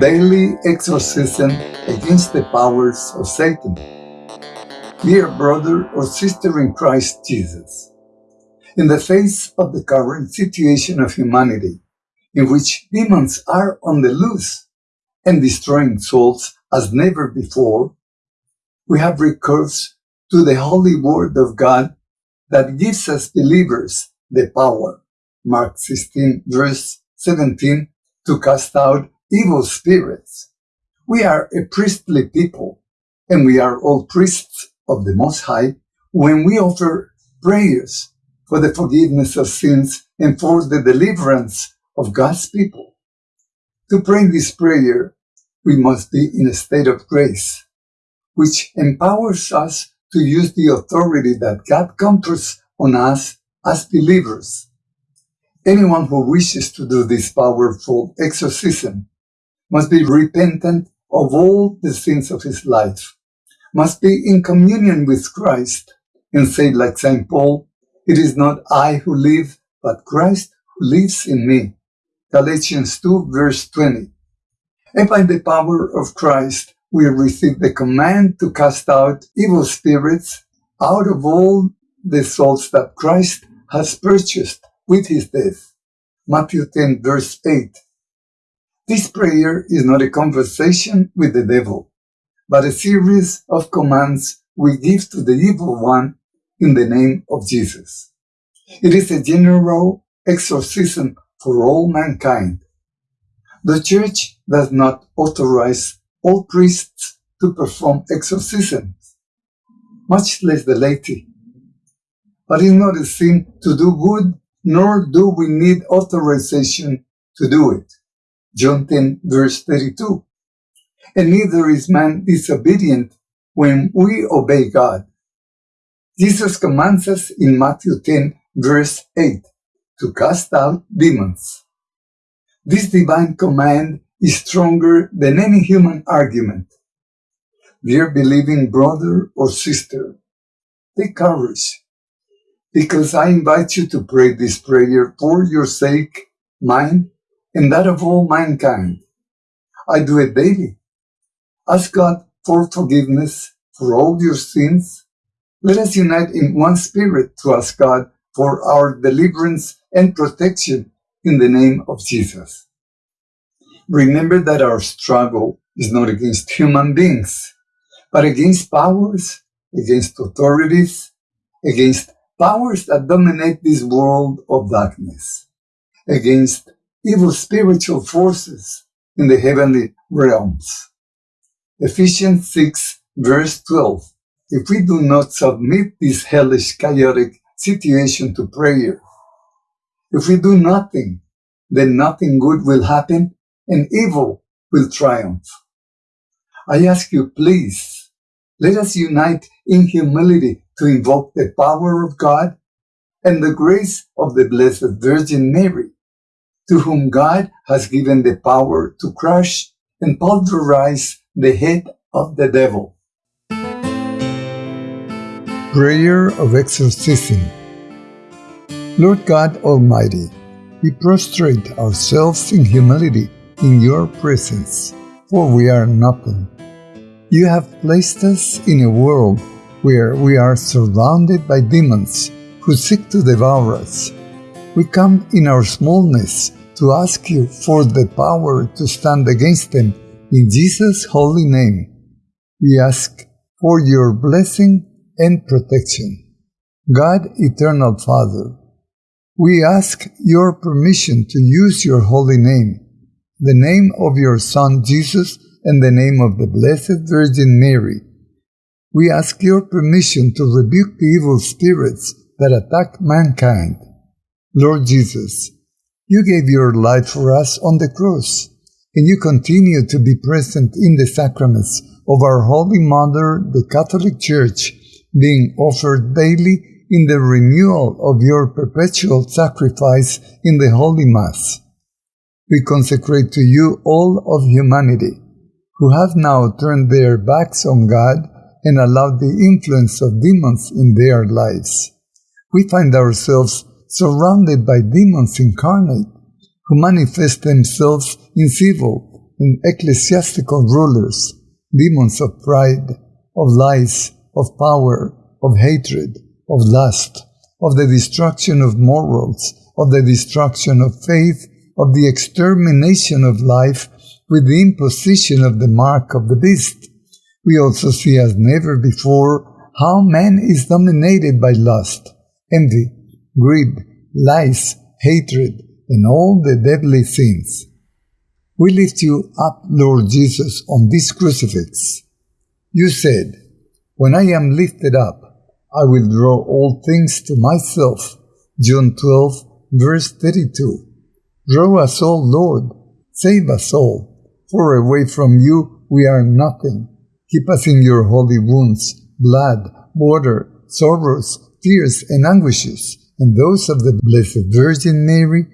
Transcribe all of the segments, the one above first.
daily exorcism against the powers of Satan. Dear brother or sister in Christ Jesus, in the face of the current situation of humanity, in which demons are on the loose and destroying souls as never before, we have recourse to the holy word of God that gives us believers the power, Mark 16 verse 17, to cast out evil spirits. We are a priestly people, and we are all priests of the Most High when we offer prayers for the forgiveness of sins and for the deliverance of God's people. To pray this prayer, we must be in a state of grace, which empowers us to use the authority that God confers on us as believers. Anyone who wishes to do this powerful exorcism must be repentant of all the sins of his life, must be in communion with Christ, and say like St. Paul, it is not I who live, but Christ who lives in me. Galatians 2 verse 20. And by the power of Christ, we receive the command to cast out evil spirits out of all the souls that Christ has purchased with his death. Matthew 10 verse 8. This prayer is not a conversation with the devil, but a series of commands we give to the evil one in the name of Jesus. It is a general exorcism for all mankind. The Church does not authorize all priests to perform exorcisms, much less the laity. But it is not a sin to do good, nor do we need authorization to do it. John 10 verse 32. And neither is man disobedient when we obey God. Jesus commands us in Matthew 10 verse 8 to cast out demons. This divine command is stronger than any human argument. Dear believing brother or sister, take courage, because I invite you to pray this prayer for your sake, mine, and that of all mankind. I do it daily. Ask God for forgiveness for all your sins. Let us unite in one spirit to ask God for our deliverance and protection in the name of Jesus. Remember that our struggle is not against human beings, but against powers, against authorities, against powers that dominate this world of darkness, against evil spiritual forces in the heavenly realms. Ephesians 6 verse 12. If we do not submit this hellish chaotic situation to prayer, if we do nothing, then nothing good will happen and evil will triumph. I ask you, please, let us unite in humility to invoke the power of God and the grace of the Blessed Virgin Mary to whom God has given the power to crush and pulverize the head of the devil. Prayer of Exorcism Lord God Almighty, we prostrate ourselves in humility in your presence, for we are nothing. You have placed us in a world where we are surrounded by demons who seek to devour us. We come in our smallness to ask you for the power to stand against them in Jesus' holy name. We ask for your blessing and protection. God, eternal Father, we ask your permission to use your holy name, the name of your Son Jesus, and the name of the Blessed Virgin Mary. We ask your permission to rebuke the evil spirits that attack mankind. Lord Jesus, you gave your life for us on the cross, and you continue to be present in the sacraments of our Holy Mother, the Catholic Church, being offered daily in the renewal of your perpetual sacrifice in the Holy Mass. We consecrate to you all of humanity, who have now turned their backs on God and allowed the influence of demons in their lives. We find ourselves surrounded by demons incarnate who manifest themselves in civil, and ecclesiastical rulers, demons of pride, of lies, of power, of hatred, of lust, of the destruction of morals, of the destruction of faith, of the extermination of life with the imposition of the mark of the beast. We also see as never before how man is dominated by lust, envy, greed, lies, hatred, and all the deadly sins. We lift you up, Lord Jesus, on this crucifix. You said, When I am lifted up, I will draw all things to myself. John 12, verse 32. Draw us all, Lord. Save us all. For away from you we are nothing. Keep us in your holy wounds, blood, water, sorrows, tears, and anguishes, and those of the Blessed Virgin Mary.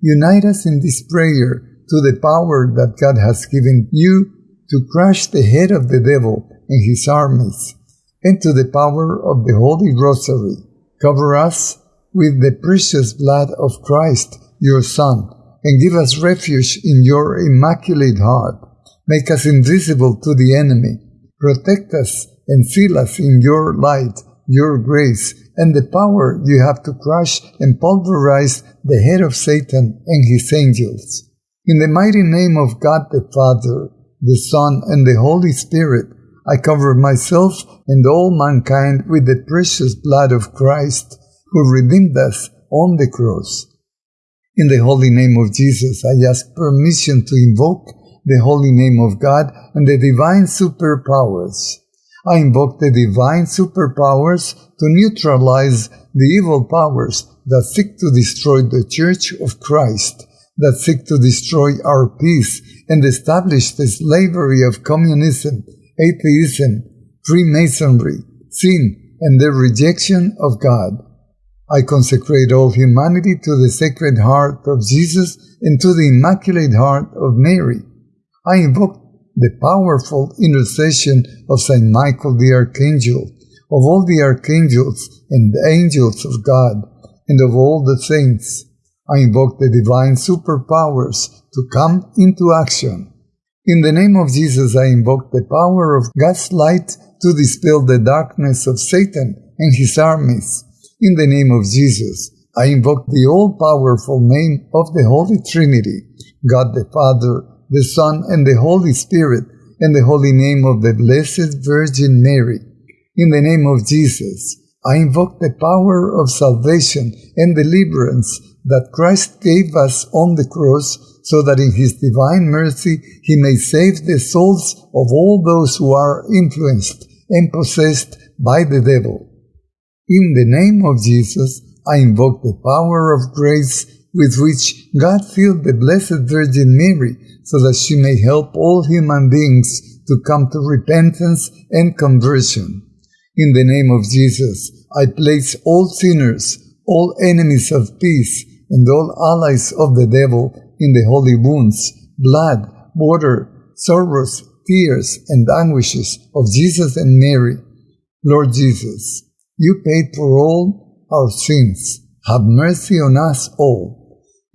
Unite us in this prayer to the power that God has given you to crush the head of the devil and his armies, and to the power of the Holy Rosary. Cover us with the precious blood of Christ, your Son, and give us refuge in your immaculate heart. Make us invisible to the enemy. Protect us and seal us in your light, your grace, and the power you have to crush and pulverize the head of Satan and his angels. In the mighty name of God the Father, the Son, and the Holy Spirit, I cover myself and all mankind with the precious blood of Christ, who redeemed us on the cross. In the holy name of Jesus, I ask permission to invoke the holy name of God and the divine superpowers. I invoke the divine superpowers to neutralize the evil powers that seek to destroy the Church of Christ that seek to destroy our peace and establish the slavery of communism, atheism, Freemasonry, sin, and the rejection of God. I consecrate all humanity to the Sacred Heart of Jesus and to the Immaculate Heart of Mary. I invoke the powerful intercession of Saint Michael the Archangel, of all the archangels and angels of God, and of all the saints I invoke the divine superpowers to come into action. In the name of Jesus, I invoke the power of God's light to dispel the darkness of Satan and his armies. In the name of Jesus, I invoke the all-powerful name of the Holy Trinity, God the Father, the Son, and the Holy Spirit, and the holy name of the Blessed Virgin Mary. In the name of Jesus, I invoke the power of salvation and deliverance that Christ gave us on the cross so that in his divine mercy he may save the souls of all those who are influenced and possessed by the devil. In the name of Jesus, I invoke the power of grace with which God filled the Blessed Virgin Mary so that she may help all human beings to come to repentance and conversion. In the name of Jesus, I place all sinners, all enemies of peace, and all allies of the devil in the holy wounds, blood, water, sorrows, tears, and anguishes of Jesus and Mary. Lord Jesus, you paid for all our sins. Have mercy on us all.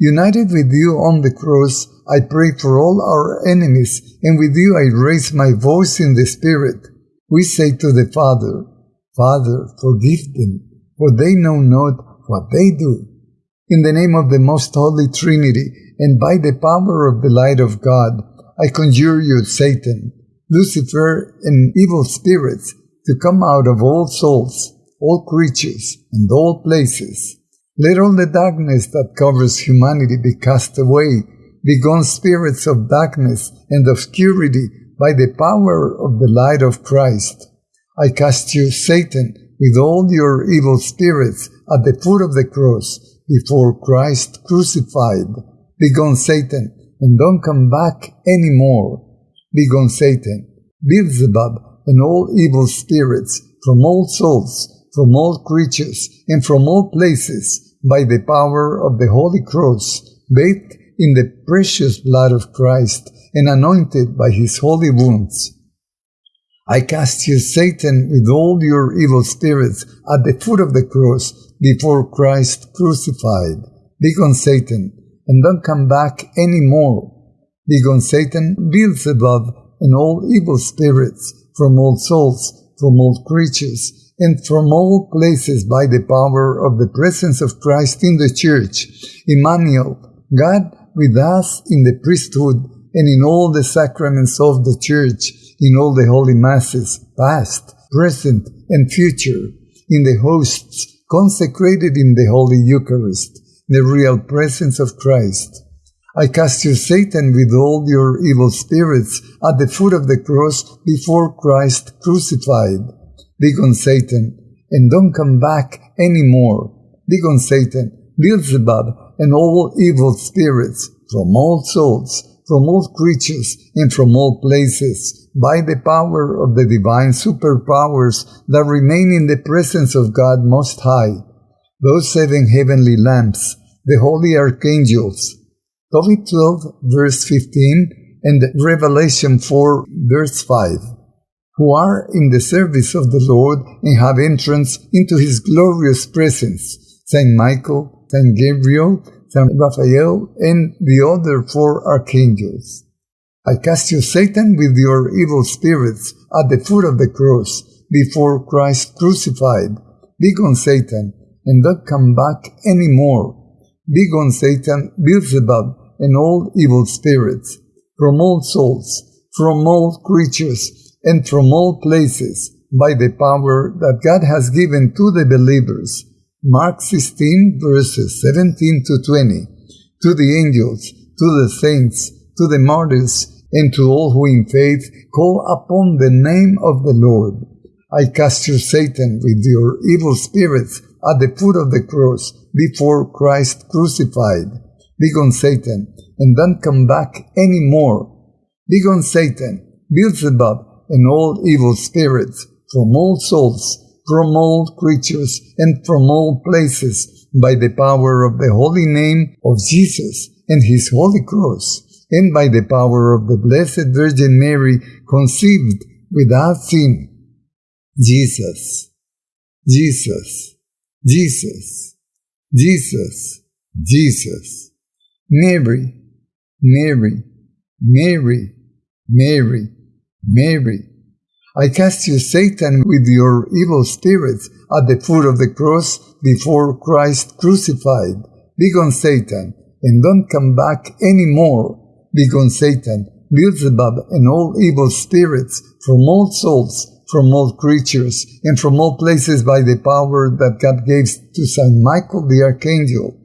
United with you on the cross, I pray for all our enemies, and with you I raise my voice in the Spirit. We say to the Father, Father, forgive them, for they know not what they do. In the name of the most holy Trinity, and by the power of the light of God, I conjure you, Satan, Lucifer, and evil spirits to come out of all souls, all creatures, and all places. Let all the darkness that covers humanity be cast away, begone spirits of darkness and obscurity by the power of the light of Christ. I cast you, Satan, with all your evil spirits at the foot of the cross, before Christ crucified. Begone Satan, and don't come back any more. Begone Satan, Beelzebub, and all evil spirits, from all souls, from all creatures, and from all places, by the power of the Holy Cross, bathed in the precious blood of Christ, and anointed by his holy wounds. I cast you, Satan, with all your evil spirits, at the foot of the cross, before Christ crucified. Begone Satan, and don't come back any more. Begone Satan, Beelzebub, and all evil spirits, from all souls, from all creatures, and from all places by the power of the presence of Christ in the church. Emmanuel, God with us in the priesthood and in all the sacraments of the church, in all the holy masses, past, present, and future, in the hosts consecrated in the Holy Eucharist, the real presence of Christ. I cast you, Satan, with all your evil spirits at the foot of the cross before Christ crucified. Begone, Satan, and don't come back any more. Begone, Satan, Beelzebub, and all evil spirits from all souls, from all creatures, and from all places, by the power of the divine superpowers that remain in the presence of God Most High. Those seven heavenly lamps, the holy archangels, Tobit 12, verse 15, and Revelation 4, verse 5, who are in the service of the Lord and have entrance into his glorious presence, Saint Michael, Saint Gabriel, Saint Raphael, and the other four archangels. I cast you, Satan, with your evil spirits at the foot of the cross before Christ crucified. Begone, Satan, and don't come back any more. Begone, Satan, Beelzebub, and all evil spirits, from all souls, from all creatures, and from all places, by the power that God has given to the believers. Mark 16, verses 17 to 20. To the angels, to the saints, to the martyrs, and to all who in faith call upon the name of the Lord. I cast you, Satan, with your evil spirits at the foot of the cross before Christ crucified. Begone, Satan, and don't come back any more. Begone, Satan, Beelzebub, and all evil spirits, from all souls, from all creatures, and from all places, by the power of the holy name of Jesus and his holy cross, and by the power of the Blessed Virgin Mary, conceived without sin. Jesus, Jesus, Jesus, Jesus, Jesus. Mary, Mary, Mary, Mary, Mary. I cast you, Satan, with your evil spirits at the foot of the cross before Christ crucified. Begone, Satan, and don't come back any more. Begone, Satan, Beelzebub, and all evil spirits from all souls, from all creatures, and from all places by the power that God gave to Saint Michael the Archangel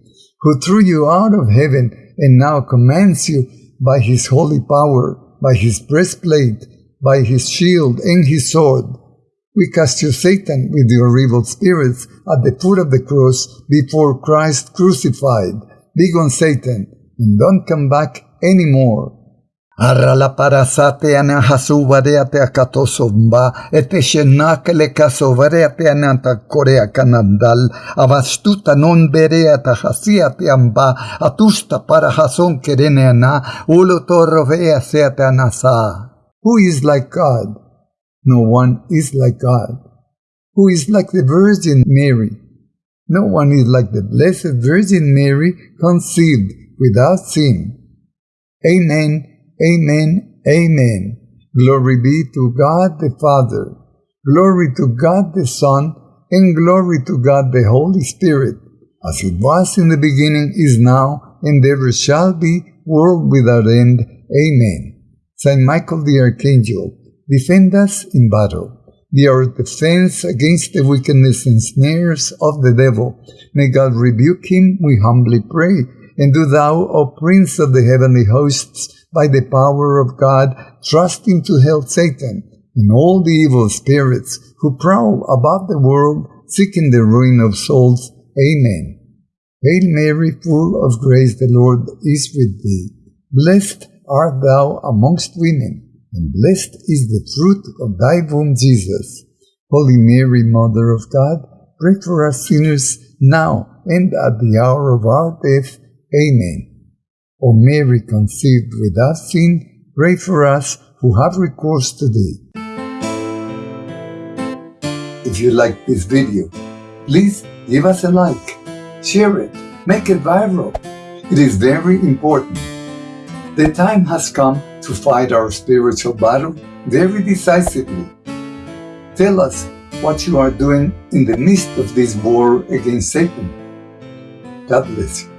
who threw you out of heaven and now commands you by his holy power, by his breastplate, by his shield and his sword. We cast you, Satan, with your evil spirits at the foot of the cross before Christ crucified. Begone, Satan, and don't come back any more. Arala parasate ana hasuvareate akatosomba, eteshenak le kasovareate ananta korea kanandal, avastuta non bereata hasiate amba, atusta para hason kerene ana, ulo torrovea seate anasa. Who is like God? No one is like God. Who is like the Virgin Mary? No one is like the Blessed Virgin Mary conceived without sin. Amen. Amen. Amen. Glory be to God the Father. Glory to God the Son, and glory to God the Holy Spirit, as it was in the beginning, is now, and ever shall be, world without end. Amen. Saint Michael the Archangel, defend us in battle. Be our defense against the wickedness and snares of the devil. May God rebuke him, we humbly pray. And do thou, O Prince of the heavenly hosts, by the power of God, trusting to help Satan and all the evil spirits who prowl about the world, seeking the ruin of souls. Amen. Hail Mary, full of grace, the Lord is with thee. Blessed art thou amongst women, and blessed is the fruit of thy womb, Jesus. Holy Mary, Mother of God, pray for us sinners now and at the hour of our death. Amen. O Mary conceived without sin, pray for us who have recourse to thee. If you like this video, please give us a like, share it, make it viral. It is very important. The time has come to fight our spiritual battle very decisively. Tell us what you are doing in the midst of this war against Satan. God bless you.